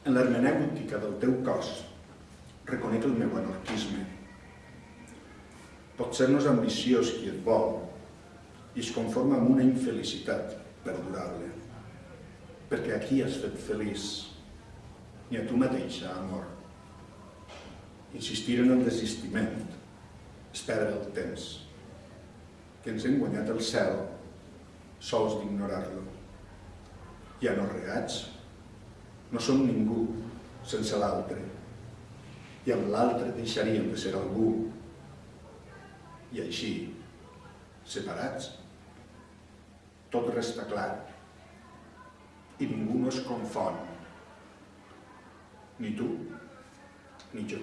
En l'hermenèutica del teu cos reconec el meu anarquisme. Potser no és ambiciós qui et vol i es conforma amb una infelicitat perdurable. Perquè aquí has fet feliç, ni a tu mateixa, amor. Insistir en el desistiment és perdre el temps, que ens hem guanyat el cel sols d'ignorar-lo. Ja no regats, no som ningú sense l'altre, i amb l'altre deixaríem de ser algú, i així, separats, tot resta clar. I ningú no es confon, ni tu ni jo.